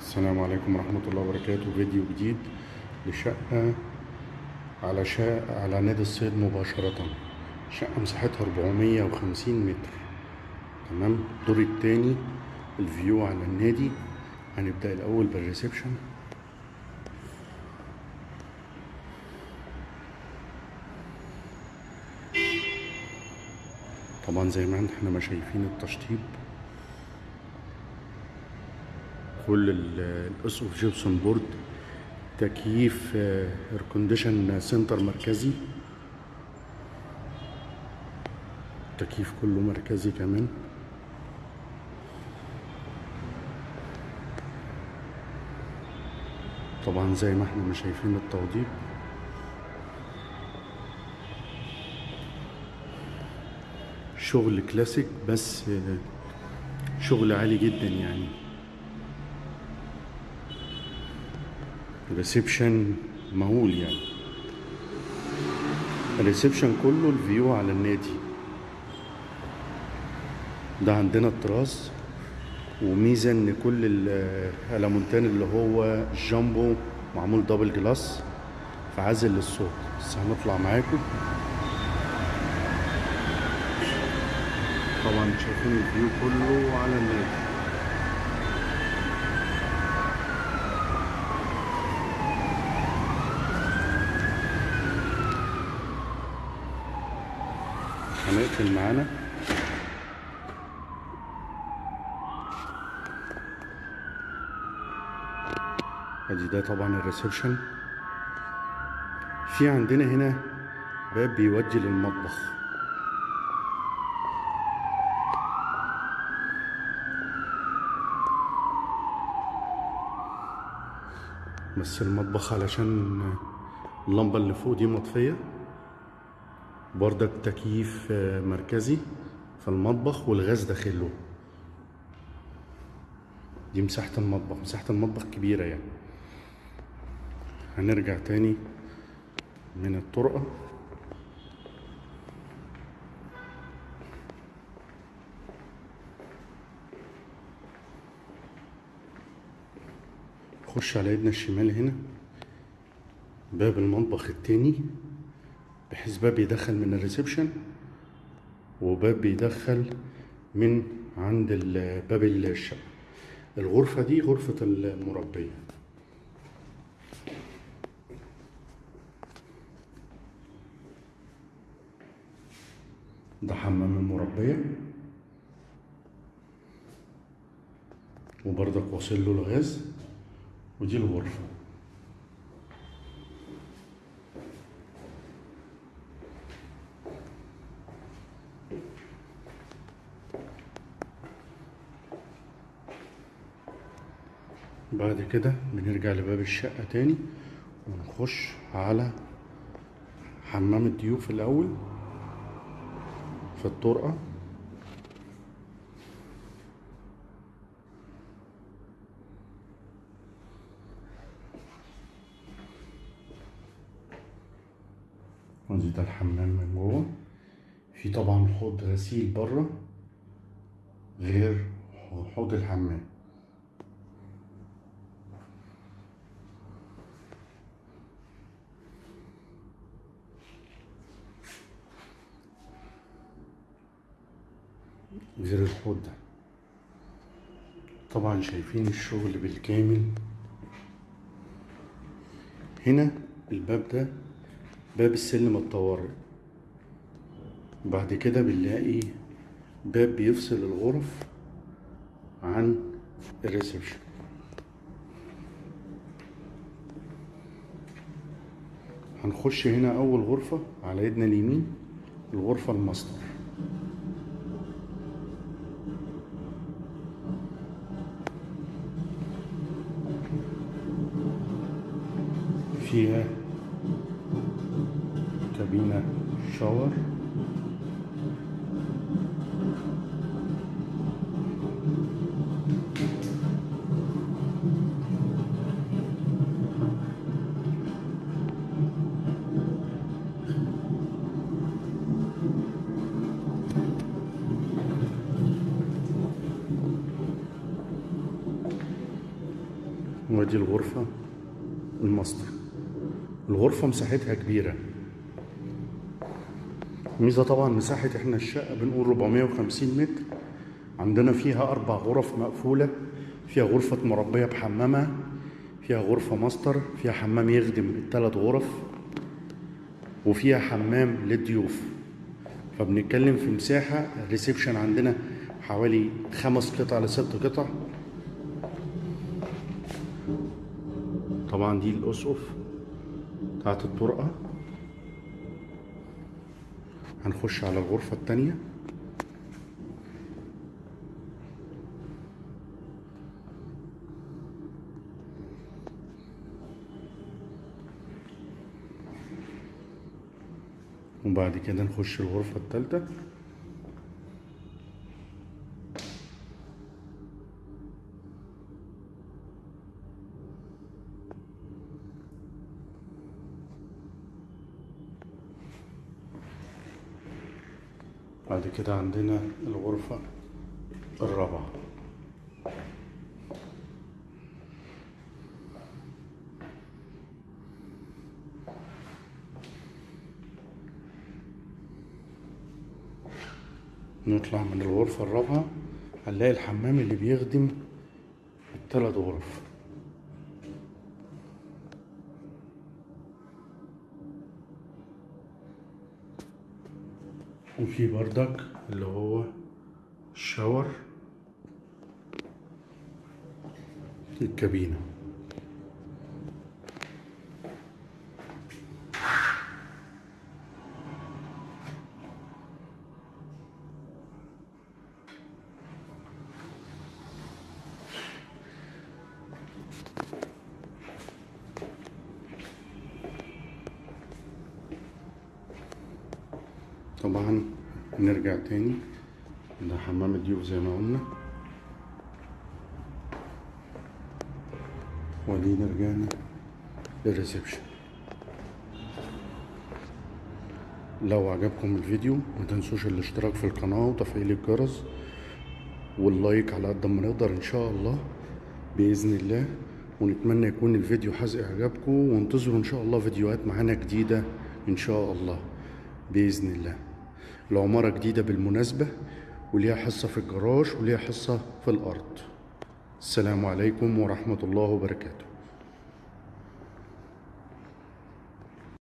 السلام عليكم ورحمة الله وبركاته. فيديو جديد لشقة على شقة على نادي الصيد مباشرة. شقة مساحتها 450 متر. تمام؟ الدور التاني ال view على النادي. هنبدأ الأول بال reception. طبعا زي ما إحنا ما شايفين التشطيب. كل ال- الاسقف gypsum board تكييف air condition center مركزي. التكييف كله مركزي كمان. طبعا زي ما إحنا شايفين التوضيب. شغل كلاسيك بس آه، شغل عالي جدا يعني. reception مهول يعني. ال reception كله ال view على النادي. ده عندنا التراس وميزة إن كل الألوميتال اللي هو جامبو معمول double glass فعازل للصوت. بس هنطلع معاكم. طبعا شايفين ال view كله على النادي. هنقفل معانا ادي ده طبعا ال reception. في عندنا هنا باب بيودي للمطبخ. بس المطبخ علشان اللمبة اللي فوق دي مطفية. بردك تكييف آه، مركزي في المطبخ والغاز داخله. دي مساحة المطبخ مساحة المطبخ كبيرة يعني. هنرجع تاني من الطرقة. خش على ايدنا الشمال هنا باب المطبخ التاني. بحيث باب يدخل من الريسبشن وباب بيدخل من عند باب الشقة. الغرفة دي غرفة المربية. ده حمام المربية. وبرضك واصل له الغاز. ودي الغرفة. بعد كده بنرجع لباب الشقة تاني ونخش على حمام الضيوف الأول في الطرقة. ده الحمام من جوه. في طبعا حوض غسيل بره غير حوض الحمام. غير الحوض ده. طبعا شايفين الشغل بالكامل. هنا الباب ده باب السلم الطوارئ. بعد كده بنلاقي باب بيفصل الغرف عن ال reception. هنخش هنا أول غرفة على ايدنا اليمين الغرفة الماستر. فيها كابينة شاور. ودي الغرفة الماستر. الغرفة مساحتها كبيرة. ميزة طبعا مساحة إحنا الشقة بنقول 450 متر. عندنا فيها أربع غرف مقفولة. فيها غرفة مربية بحمامها فيها غرفة ماستر. فيها حمام يخدم التلات غرف. وفيها حمام للضيوف. فبنتكلم في مساحة. ال reception عندنا حوالي خمس قطع لست قطع. طبعا دي الأسقف. بتاعت الطرقة. هنخش على الغرفة التانية. وبعد كده نخش الغرفة التالتة. بعد كده عندنا الغرفة الرابعة. نطلع من الغرفة الرابعة هنلاقي الحمام اللي بيخدم التلات غرف. وفي بردك اللي هو الشاور الكابينة. طبعا نرجع تاني. ده حمام الضيوف زي ما قلنا. وأدينا رجعنا لل reception. لو عجبكم الفيديو ما تنسوش الاشتراك في القناة وتفعيل الجرس وال like على قد ما نقدر إن شاء الله بإذن الله. ونتمنى يكون الفيديو حاز إعجابكم. وانتظروا إن شاء الله فيديوهات معانا جديدة إن شاء الله بإذن الله. العمارة جديدة بالمناسبة وليها حصة في الجراج وليها حصة في الأرض. السلام عليكم ورحمة الله وبركاته.